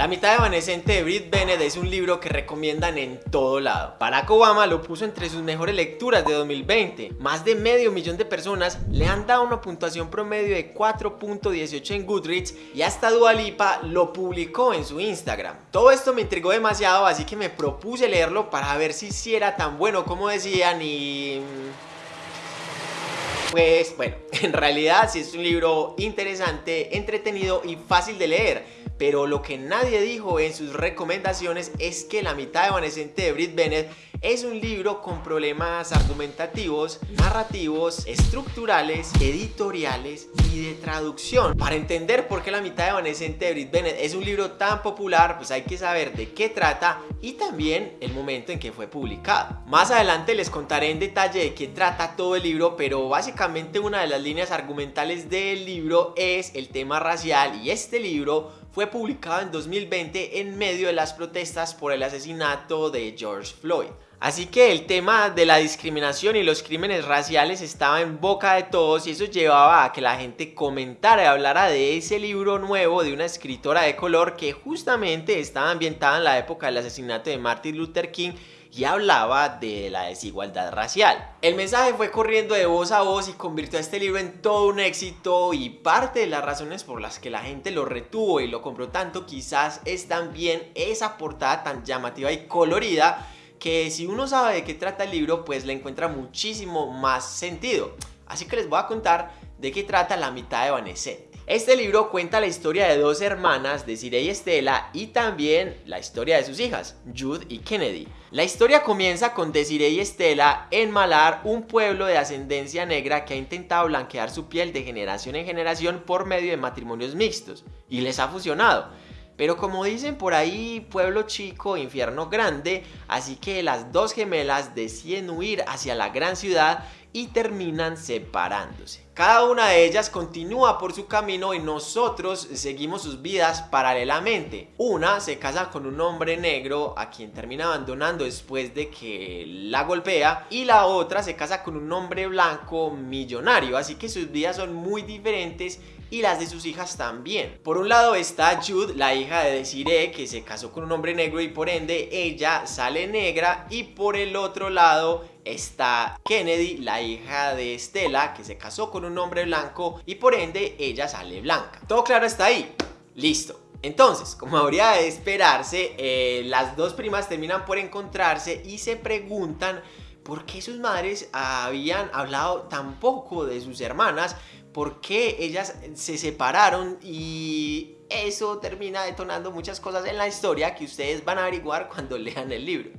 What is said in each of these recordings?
La mitad evanescente de Brit Bennett es un libro que recomiendan en todo lado. Barack Obama lo puso entre sus mejores lecturas de 2020. Más de medio millón de personas le han dado una puntuación promedio de 4.18 en Goodreads y hasta Dua Lipa lo publicó en su Instagram. Todo esto me intrigó demasiado así que me propuse leerlo para ver si era tan bueno como decían y... Pues bueno, en realidad sí es un libro interesante, entretenido y fácil de leer pero lo que nadie dijo en sus recomendaciones es que La mitad evanescente de Brit Bennett es un libro con problemas argumentativos, narrativos, estructurales, editoriales y de traducción. Para entender por qué La mitad evanescente de Brit Bennett es un libro tan popular, pues hay que saber de qué trata y también el momento en que fue publicado. Más adelante les contaré en detalle de qué trata todo el libro, pero básicamente una de las líneas argumentales del libro es el tema racial y este libro fue publicado en 2020 en medio de las protestas por el asesinato de George Floyd. Así que el tema de la discriminación y los crímenes raciales estaba en boca de todos y eso llevaba a que la gente comentara y hablara de ese libro nuevo de una escritora de color que justamente estaba ambientada en la época del asesinato de Martin Luther King y hablaba de la desigualdad racial. El mensaje fue corriendo de voz a voz y convirtió a este libro en todo un éxito y parte de las razones por las que la gente lo retuvo y lo compró tanto quizás es también esa portada tan llamativa y colorida que si uno sabe de qué trata el libro pues le encuentra muchísimo más sentido. Así que les voy a contar de qué trata la mitad de Vanessa. Este libro cuenta la historia de dos hermanas, Desiree y Estela, y también la historia de sus hijas, Jude y Kennedy. La historia comienza con Desiree y Estela en Malar, un pueblo de ascendencia negra que ha intentado blanquear su piel de generación en generación por medio de matrimonios mixtos, y les ha funcionado. Pero como dicen por ahí, pueblo chico, infierno grande, así que las dos gemelas deciden huir hacia la gran ciudad y terminan separándose. Cada una de ellas continúa por su camino y nosotros seguimos sus vidas paralelamente. Una se casa con un hombre negro a quien termina abandonando después de que la golpea y la otra se casa con un hombre blanco millonario, así que sus vidas son muy diferentes y las de sus hijas también. Por un lado está Jude, la hija de Desiree, que se casó con un hombre negro y por ende ella sale negra y por el otro lado está Kennedy, la hija de Estela, que se casó con un hombre blanco y por ende ella sale blanca. Todo claro está ahí. Listo. Entonces, como habría de esperarse, eh, las dos primas terminan por encontrarse y se preguntan por qué sus madres habían hablado tan poco de sus hermanas, por qué ellas se separaron y eso termina detonando muchas cosas en la historia que ustedes van a averiguar cuando lean el libro.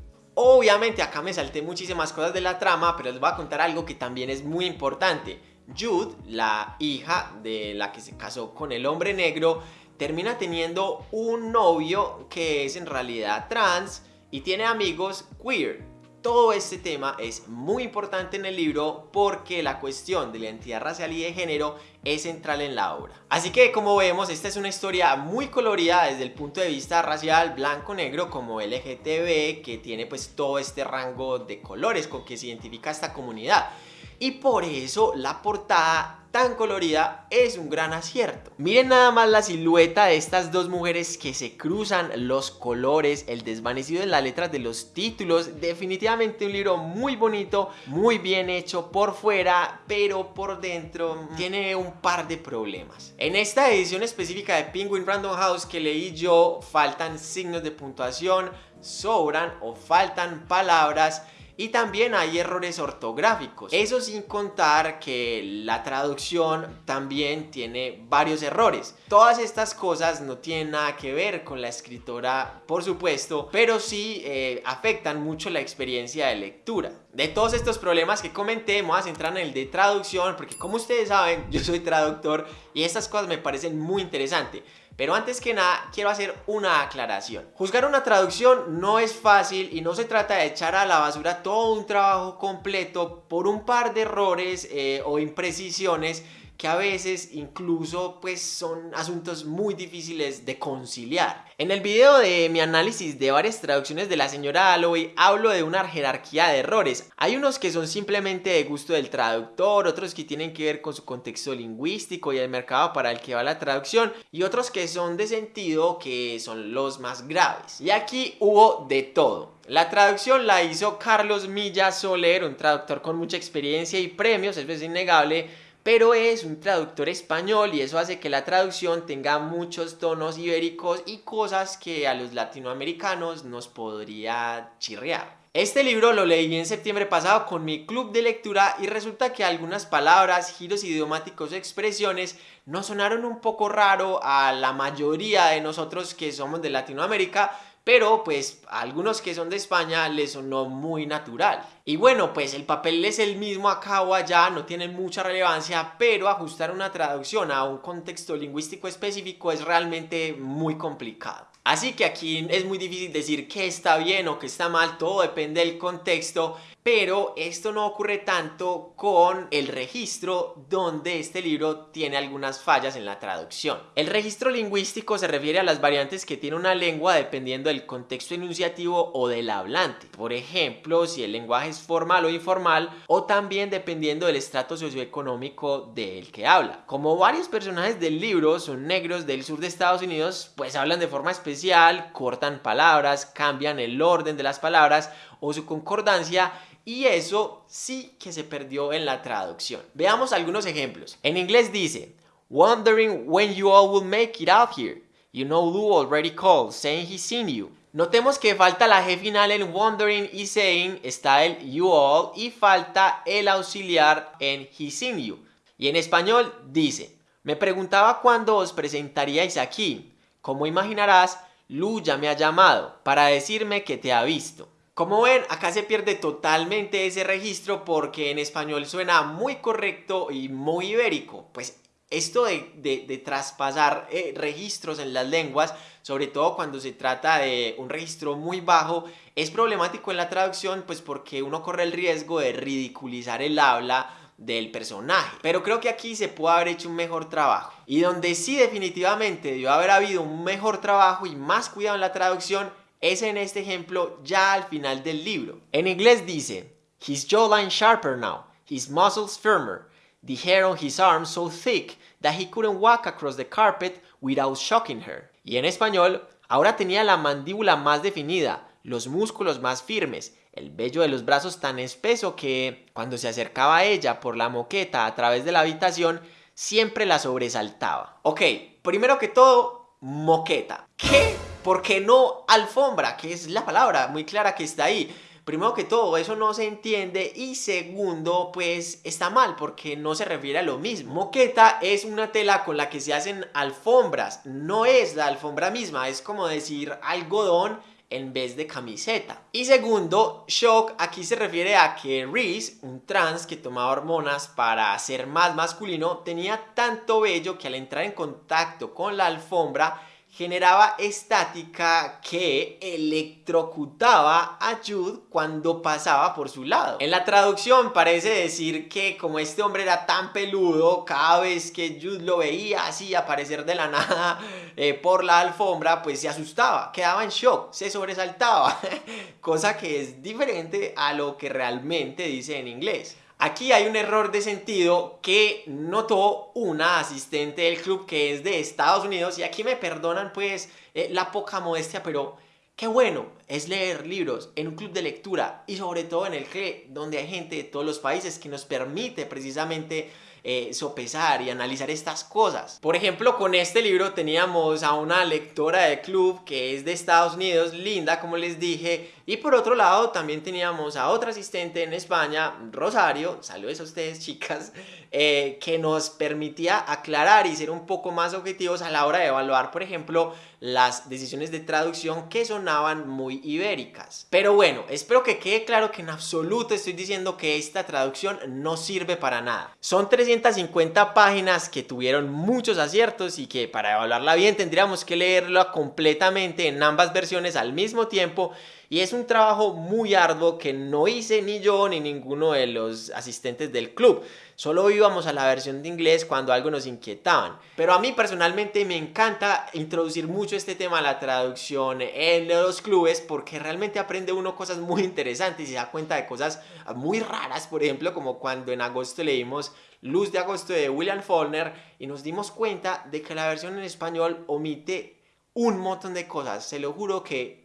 Obviamente acá me salté muchísimas cosas de la trama, pero les voy a contar algo que también es muy importante. Jude, la hija de la que se casó con el hombre negro, termina teniendo un novio que es en realidad trans y tiene amigos queer. Todo este tema es muy importante en el libro porque la cuestión de la identidad racial y de género es central en la obra. Así que como vemos esta es una historia muy colorida desde el punto de vista racial, blanco-negro como LGTB que tiene pues todo este rango de colores con que se identifica esta comunidad. Y por eso la portada tan colorida es un gran acierto. Miren nada más la silueta de estas dos mujeres que se cruzan, los colores, el desvanecido en las letras de los títulos. Definitivamente un libro muy bonito, muy bien hecho por fuera, pero por dentro tiene un par de problemas. En esta edición específica de Penguin Random House que leí yo, faltan signos de puntuación, sobran o faltan palabras y también hay errores ortográficos. Eso sin contar que la traducción también tiene varios errores. Todas estas cosas no tienen nada que ver con la escritora, por supuesto, pero sí eh, afectan mucho la experiencia de lectura. De todos estos problemas que comenté, vamos a centrar en el de traducción, porque como ustedes saben, yo soy traductor y estas cosas me parecen muy interesantes. Pero antes que nada, quiero hacer una aclaración. Juzgar una traducción no es fácil y no se trata de echar a la basura todo un trabajo completo por un par de errores eh, o imprecisiones que a veces incluso pues son asuntos muy difíciles de conciliar. En el video de mi análisis de varias traducciones de la señora Alloway hablo de una jerarquía de errores. Hay unos que son simplemente de gusto del traductor, otros que tienen que ver con su contexto lingüístico y el mercado para el que va la traducción y otros que son de sentido que son los más graves. Y aquí hubo de todo. La traducción la hizo Carlos Milla Soler, un traductor con mucha experiencia y premios, eso es innegable, pero es un traductor español y eso hace que la traducción tenga muchos tonos ibéricos y cosas que a los latinoamericanos nos podría chirrear. Este libro lo leí en septiembre pasado con mi club de lectura y resulta que algunas palabras, giros idiomáticos o expresiones nos sonaron un poco raro a la mayoría de nosotros que somos de Latinoamérica, pero pues a algunos que son de España les sonó muy natural. Y bueno, pues el papel es el mismo acá o allá, no tiene mucha relevancia, pero ajustar una traducción a un contexto lingüístico específico es realmente muy complicado. Así que aquí es muy difícil decir qué está bien o qué está mal, todo depende del contexto pero esto no ocurre tanto con el registro donde este libro tiene algunas fallas en la traducción. El registro lingüístico se refiere a las variantes que tiene una lengua dependiendo del contexto enunciativo o del hablante. Por ejemplo, si el lenguaje es formal o informal o también dependiendo del estrato socioeconómico del que habla. Como varios personajes del libro son negros del sur de Estados Unidos, pues hablan de forma especial, cortan palabras, cambian el orden de las palabras o su concordancia y eso sí que se perdió en la traducción. Veamos algunos ejemplos. En inglés dice, wondering when you all will make it out here. You know Lou already called, saying he's seen you. Notemos que falta la G final en wondering y saying, está el you all y falta el auxiliar en he's seen you. Y en español dice, me preguntaba cuándo os presentaríais aquí. Como imaginarás, Lu ya me ha llamado para decirme que te ha visto. Como ven, acá se pierde totalmente ese registro porque en español suena muy correcto y muy ibérico. Pues esto de, traspasar eh, registros en las lenguas, sobre todo cuando se trata de un registro muy bajo, es problemático en la traducción pues porque uno corre el riesgo de ridiculizar el habla del personaje. Pero creo que aquí se puede haber hecho un mejor trabajo. Y donde sí definitivamente debió haber habido un mejor trabajo y más cuidado en la traducción es en este ejemplo ya al final del libro. En inglés dice, His jawline sharper now, his muscles firmer, the hair on his arms so thick that he couldn't walk across the carpet without shocking her. Y en español, ahora tenía la mandíbula más definida, los músculos más firmes, el vello de los brazos tan espeso que, cuando se acercaba a ella por la moqueta a través de la habitación, siempre la sobresaltaba. Ok, primero que todo, moqueta. ¿Qué? ¿Por qué no alfombra? Que es la palabra muy clara que está ahí. Primero que todo, eso no se entiende y segundo, pues está mal porque no se refiere a lo mismo. Moqueta es una tela con la que se hacen alfombras, no es la alfombra misma, es como decir algodón en vez de camiseta. Y segundo, shock aquí se refiere a que Reese, un trans que tomaba hormonas para ser más masculino, tenía tanto vello que al entrar en contacto con la alfombra generaba estática que electrocutaba a Jude cuando pasaba por su lado. En la traducción parece decir que como este hombre era tan peludo, cada vez que Jude lo veía así aparecer de la nada eh, por la alfombra, pues se asustaba, quedaba en shock, se sobresaltaba, cosa que es diferente a lo que realmente dice en inglés. Aquí hay un error de sentido que notó una asistente del club que es de Estados Unidos y aquí me perdonan pues eh, la poca modestia, pero qué bueno es leer libros en un club de lectura y sobre todo en el que donde hay gente de todos los países que nos permite precisamente eh, sopesar y analizar estas cosas. Por ejemplo, con este libro teníamos a una lectora de club que es de Estados Unidos, Linda, como les dije, y por otro lado también teníamos a otra asistente en España, Rosario, saludos a ustedes chicas, eh, que nos permitía aclarar y ser un poco más objetivos a la hora de evaluar, por ejemplo, las decisiones de traducción que sonaban muy ibéricas. Pero bueno, espero que quede claro que en absoluto estoy diciendo que esta traducción no sirve para nada. Son 350 páginas que tuvieron muchos aciertos y que para evaluarla bien tendríamos que leerla completamente en ambas versiones al mismo tiempo y es un trabajo muy arduo que no hice ni yo ni ninguno de los asistentes del club. Solo íbamos a la versión de inglés cuando algo nos inquietaban. Pero a mí personalmente me encanta introducir mucho este tema a la traducción en los clubes porque realmente aprende uno cosas muy interesantes y se da cuenta de cosas muy raras, por ejemplo, como cuando en agosto leímos Luz de agosto de William Faulkner y nos dimos cuenta de que la versión en español omite un montón de cosas. Se lo juro que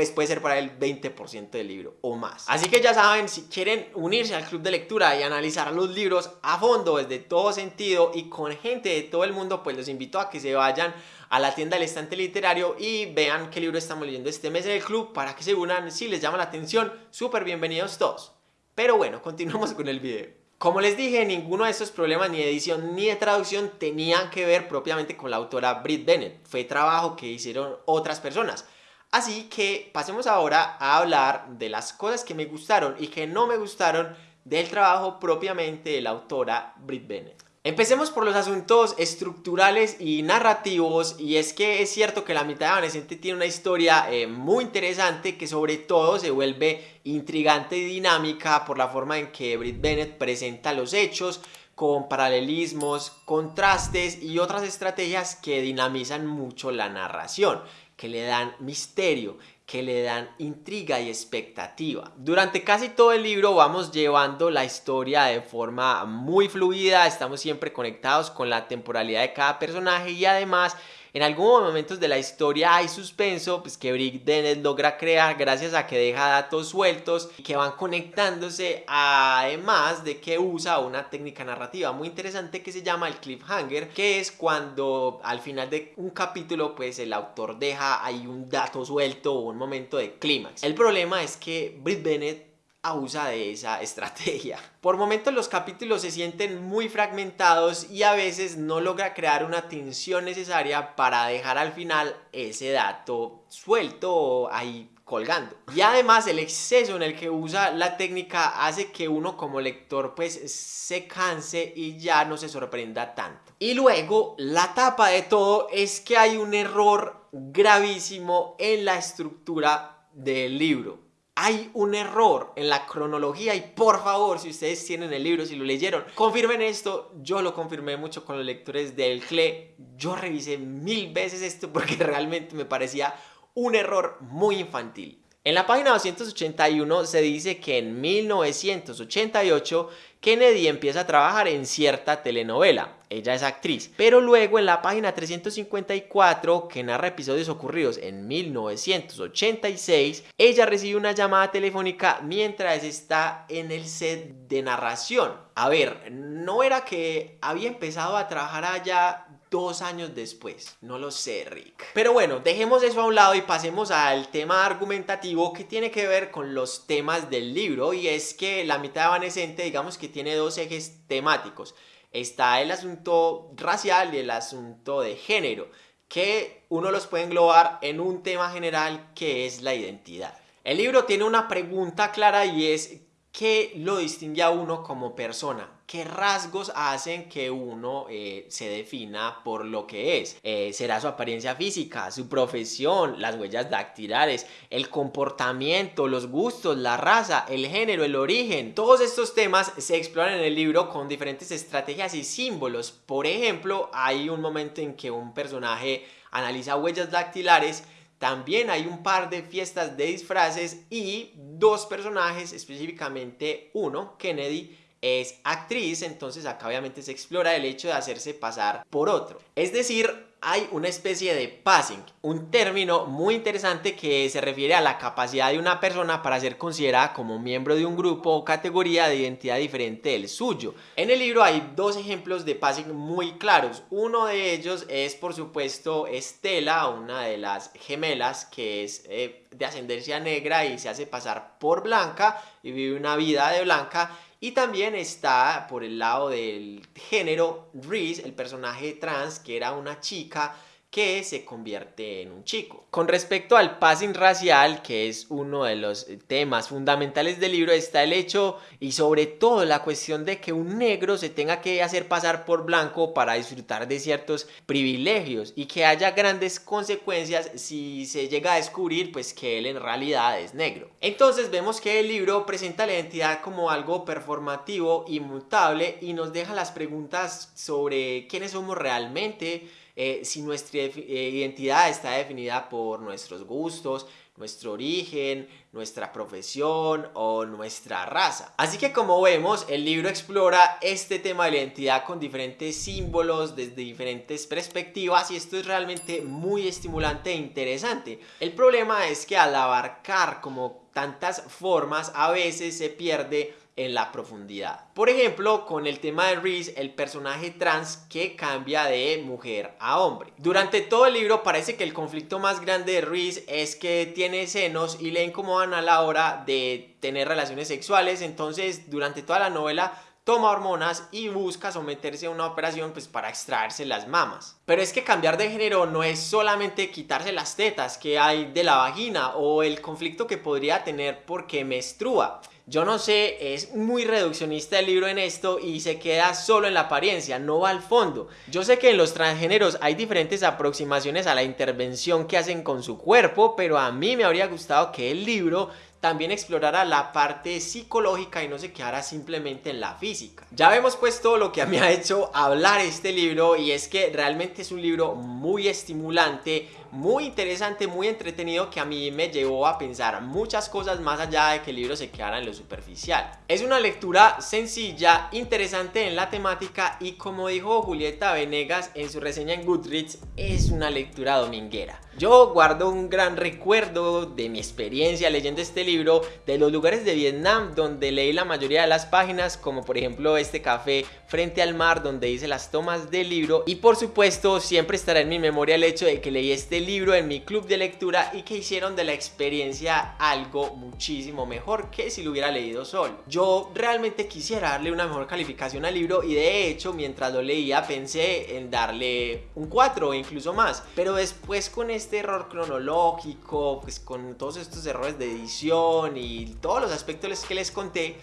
pues puede ser para el 20% del libro o más. Así que ya saben, si quieren unirse al club de lectura y analizar los libros a fondo desde todo sentido y con gente de todo el mundo, pues los invito a que se vayan a la tienda del estante literario y vean qué libro estamos leyendo este mes en el club para que se unan si les llama la atención. Súper bienvenidos todos. Pero bueno, continuamos con el video. Como les dije, ninguno de estos problemas ni de edición ni de traducción tenían que ver propiamente con la autora Brit Bennett. Fue trabajo que hicieron otras personas. Así que pasemos ahora a hablar de las cosas que me gustaron y que no me gustaron del trabajo propiamente de la autora Brit Bennett. Empecemos por los asuntos estructurales y narrativos y es que es cierto que la mitad de Evanescente tiene una historia eh, muy interesante que sobre todo se vuelve intrigante y dinámica por la forma en que Brit Bennett presenta los hechos con paralelismos, contrastes y otras estrategias que dinamizan mucho la narración que le dan misterio, que le dan intriga y expectativa. Durante casi todo el libro vamos llevando la historia de forma muy fluida, estamos siempre conectados con la temporalidad de cada personaje y además en algunos momentos de la historia hay suspenso pues, que Brick Dennis logra crear gracias a que deja datos sueltos que van conectándose además de que usa una técnica narrativa muy interesante que se llama el cliffhanger que es cuando al final de un capítulo pues el autor deja ahí un dato suelto o un momento de clímax. El problema es que Britt Bennett abusa de esa estrategia. Por momentos los capítulos se sienten muy fragmentados y a veces no logra crear una tensión necesaria para dejar al final ese dato suelto ahí colgando. Y además el exceso en el que usa la técnica hace que uno como lector pues se canse y ya no se sorprenda tanto. Y luego la tapa de todo es que hay un error gravísimo en la estructura del libro hay un error en la cronología y por favor, si ustedes tienen el libro, si lo leyeron, confirmen esto. Yo lo confirmé mucho con los lectores del CLE. Yo revisé mil veces esto porque realmente me parecía un error muy infantil. En la página 281 se dice que en 1988 Kennedy empieza a trabajar en cierta telenovela. Ella es actriz. Pero luego en la página 354, que narra episodios ocurridos en 1986, ella recibe una llamada telefónica mientras está en el set de narración. A ver, no era que había empezado a trabajar allá dos años después. No lo sé, Rick. Pero bueno, dejemos eso a un lado y pasemos al tema argumentativo que tiene que ver con los temas del libro y es que la mitad evanescente digamos que tiene dos ejes temáticos. Está el asunto racial y el asunto de género, que uno los puede englobar en un tema general que es la identidad. El libro tiene una pregunta clara y es ¿qué lo distingue a uno como persona? ¿Qué rasgos hacen que uno eh, se defina por lo que es? Eh, ¿Será su apariencia física, su profesión, las huellas dactilares, el comportamiento, los gustos, la raza, el género, el origen? Todos estos temas se exploran en el libro con diferentes estrategias y símbolos. Por ejemplo, hay un momento en que un personaje analiza huellas dactilares también hay un par de fiestas de disfraces y dos personajes, específicamente uno, Kennedy, es actriz, entonces acá obviamente se explora el hecho de hacerse pasar por otro. Es decir, hay una especie de passing, un término muy interesante que se refiere a la capacidad de una persona para ser considerada como miembro de un grupo o categoría de identidad diferente del suyo. En el libro hay dos ejemplos de passing muy claros. Uno de ellos es por supuesto Estela, una de las gemelas que es eh, de ascendencia negra y se hace pasar por blanca y vive una vida de blanca y también está por el lado del género Reese, el personaje trans, que era una chica que se convierte en un chico. Con respecto al passing racial, que es uno de los temas fundamentales del libro, está el hecho y sobre todo la cuestión de que un negro se tenga que hacer pasar por blanco para disfrutar de ciertos privilegios y que haya grandes consecuencias si se llega a descubrir pues que él en realidad es negro. Entonces vemos que el libro presenta la identidad como algo performativo, inmutable y nos deja las preguntas sobre quiénes somos realmente, eh, si nuestra eh, identidad está definida por nuestros gustos, nuestro origen, nuestra profesión o nuestra raza. Así que como vemos, el libro explora este tema de la identidad con diferentes símbolos desde diferentes perspectivas y esto es realmente muy estimulante e interesante. El problema es que al abarcar como tantas formas a veces se pierde en la profundidad. Por ejemplo, con el tema de Reese, el personaje trans que cambia de mujer a hombre. Durante todo el libro parece que el conflicto más grande de Reese es que tiene senos y le incomodan a la hora de tener relaciones sexuales, entonces durante toda la novela toma hormonas y busca someterse a una operación pues para extraerse las mamas. Pero es que cambiar de género no es solamente quitarse las tetas que hay de la vagina o el conflicto que podría tener porque menstrua. Yo no sé, es muy reduccionista el libro en esto y se queda solo en la apariencia, no va al fondo. Yo sé que en los transgéneros hay diferentes aproximaciones a la intervención que hacen con su cuerpo, pero a mí me habría gustado que el libro también explorara la parte psicológica y no se quedara simplemente en la física. Ya vemos pues todo lo que me ha hecho hablar este libro y es que realmente es un libro muy estimulante, muy interesante, muy entretenido que a mí me llevó a pensar muchas cosas más allá de que el libro se quedara en lo superficial. Es una lectura sencilla, interesante en la temática y como dijo Julieta Venegas en su reseña en Goodreads, es una lectura dominguera. Yo guardo un gran recuerdo de mi experiencia leyendo este libro, de los lugares de Vietnam donde leí la mayoría de las páginas, como por ejemplo este café frente al mar donde hice las tomas del libro y por supuesto siempre estará en mi memoria el hecho de que leí este libro en mi club de lectura y que hicieron de la experiencia algo muchísimo mejor que si lo hubiera leído solo. Yo realmente quisiera darle una mejor calificación al libro y de hecho mientras lo leía pensé en darle un 4 o incluso más, pero después con este este error cronológico, pues con todos estos errores de edición y todos los aspectos que les conté,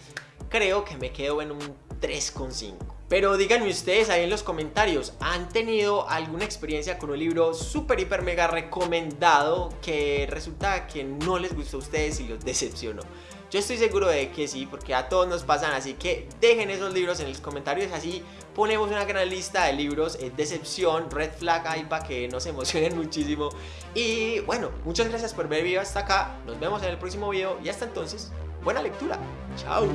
creo que me quedo en un 3,5. Pero díganme ustedes ahí en los comentarios, ¿han tenido alguna experiencia con un libro súper, hiper, mega recomendado que resulta que no les gustó a ustedes y los decepcionó? Yo estoy seguro de que sí, porque a todos nos pasan, así que dejen esos libros en los comentarios, así ponemos una gran lista de libros, eh, decepción, red flag ahí para que nos emocionen muchísimo. Y bueno, muchas gracias por ver el video hasta acá, nos vemos en el próximo video y hasta entonces, buena lectura, chao.